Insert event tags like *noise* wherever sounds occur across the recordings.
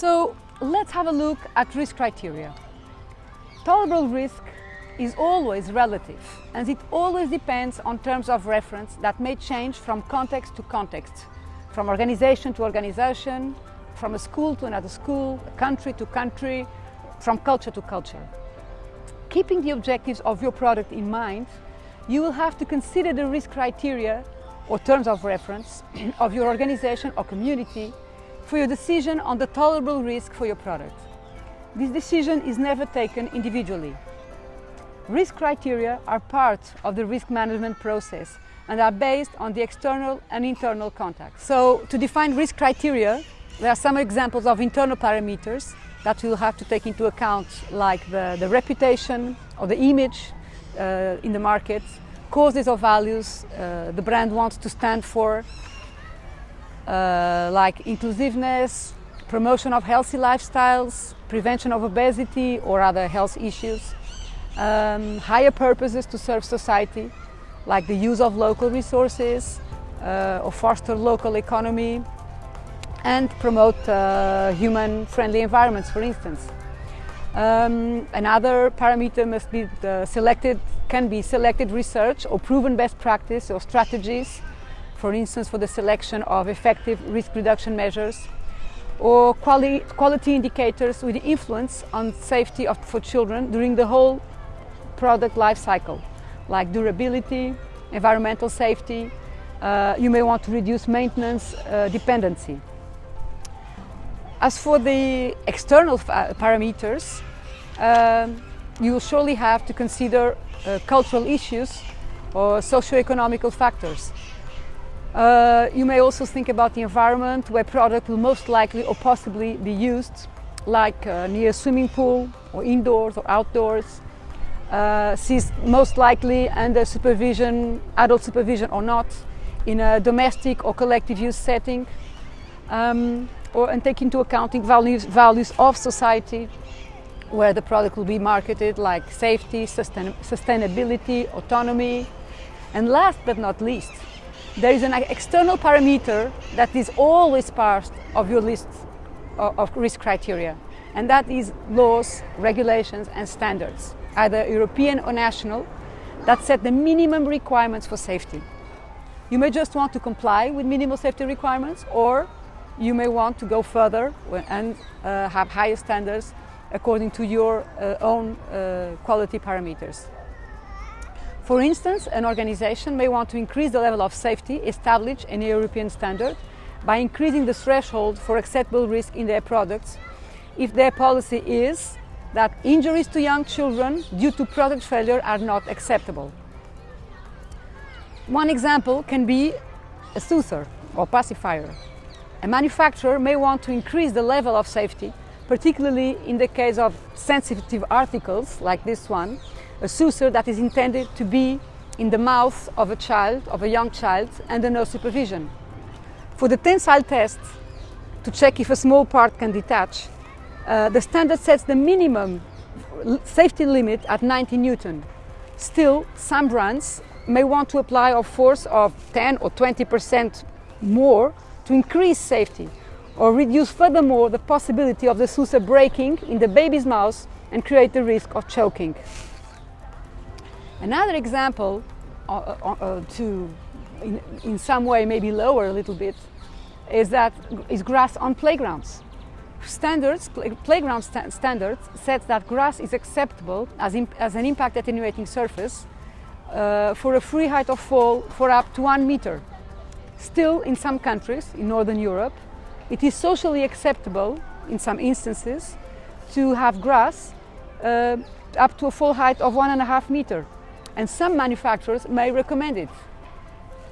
So let's have a look at risk criteria. Tolerable risk is always relative and it always depends on terms of reference that may change from context to context, from organization to organization, from a school to another school, country to country, from culture to culture. Keeping the objectives of your product in mind, you will have to consider the risk criteria or terms of reference *clears throat* of your organization or community for your decision on the tolerable risk for your product. This decision is never taken individually. Risk criteria are part of the risk management process and are based on the external and internal context. So to define risk criteria, there are some examples of internal parameters that you'll have to take into account like the, the reputation or the image uh, in the market, causes or values uh, the brand wants to stand for, uh, like inclusiveness, promotion of healthy lifestyles, prevention of obesity or other health issues, um, higher purposes to serve society, like the use of local resources uh, or foster local economy, and promote uh, human-friendly environments, for instance. Um, another parameter must be selected, can be selected research or proven best practice or strategies for instance for the selection of effective risk reduction measures or quali quality indicators with influence on safety of, for children during the whole product life cycle, like durability, environmental safety, uh, you may want to reduce maintenance uh, dependency. As for the external parameters, um, you will surely have to consider uh, cultural issues or socio-economical factors. Uh, you may also think about the environment where product will most likely or possibly be used, like uh, near a swimming pool or indoors or outdoors. Uh, sees most likely under supervision, adult supervision or not, in a domestic or collective use setting, um, or and take into account values, values of society where the product will be marketed like safety, sustain, sustainability, autonomy, and last but not least, there is an external parameter that is always part of your list of risk criteria, and that is laws, regulations and standards, either European or national, that set the minimum requirements for safety. You may just want to comply with minimal safety requirements or you may want to go further and uh, have higher standards according to your uh, own uh, quality parameters. For instance, an organization may want to increase the level of safety established in a European standard by increasing the threshold for acceptable risk in their products if their policy is that injuries to young children due to product failure are not acceptable. One example can be a soother or pacifier. A manufacturer may want to increase the level of safety, particularly in the case of sensitive articles like this one, a soother that is intended to be in the mouth of a child, of a young child, under no supervision. For the tensile test, to check if a small part can detach, uh, the standard sets the minimum safety limit at 90 Newton. Still, some brands may want to apply a force of 10 or 20% more to increase safety or reduce furthermore the possibility of the soother breaking in the baby's mouth and create the risk of choking. Another example uh, uh, uh, to, in, in, some way, maybe lower a little bit, is that is grass on playgrounds. Standards, play, playground st standards says that grass is acceptable as, as an impact attenuating surface uh, for a free height of fall for up to one meter. Still, in some countries, in Northern Europe, it is socially acceptable, in some instances, to have grass uh, up to a full height of one and a half meter and some manufacturers may recommend it.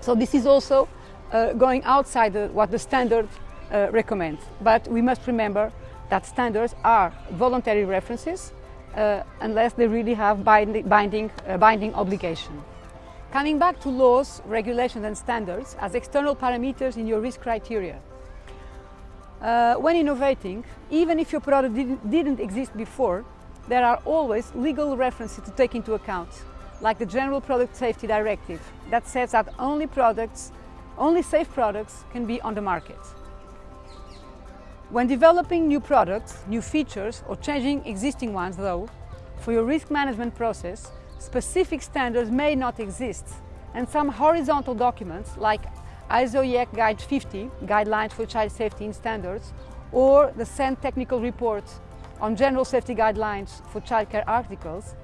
So this is also uh, going outside the, what the standard uh, recommends. But we must remember that standards are voluntary references uh, unless they really have binding, binding, uh, binding obligation. Coming back to laws, regulations and standards as external parameters in your risk criteria. Uh, when innovating, even if your product didn't, didn't exist before, there are always legal references to take into account, like the General Product Safety Directive, that says that only products, only safe products can be on the market. When developing new products, new features or changing existing ones though, for your risk management process, specific standards may not exist and some horizontal documents like ISO EEC Guide 50, Guidelines for Child Safety and Standards, or the CEN Technical Report on General Safety Guidelines for Childcare Articles,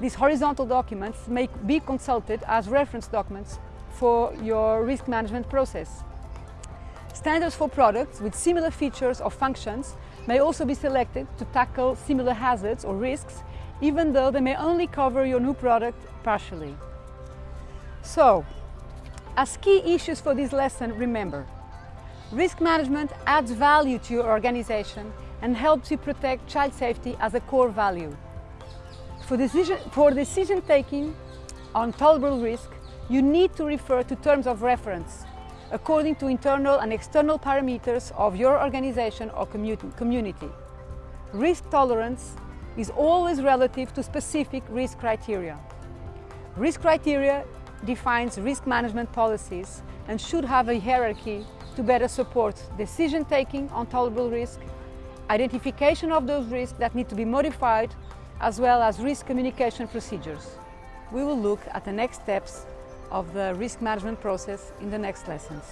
these horizontal documents may be consulted as reference documents for your risk management process. Standards for products with similar features or functions may also be selected to tackle similar hazards or risks, even though they may only cover your new product partially. So, as key issues for this lesson, remember, risk management adds value to your organization and helps you protect child safety as a core value. For decision, for decision taking on tolerable risk, you need to refer to terms of reference according to internal and external parameters of your organization or community. Risk tolerance is always relative to specific risk criteria. Risk criteria defines risk management policies and should have a hierarchy to better support decision-taking on tolerable risk, identification of those risks that need to be modified, as well as risk communication procedures. We will look at the next steps of the risk management process in the next lessons.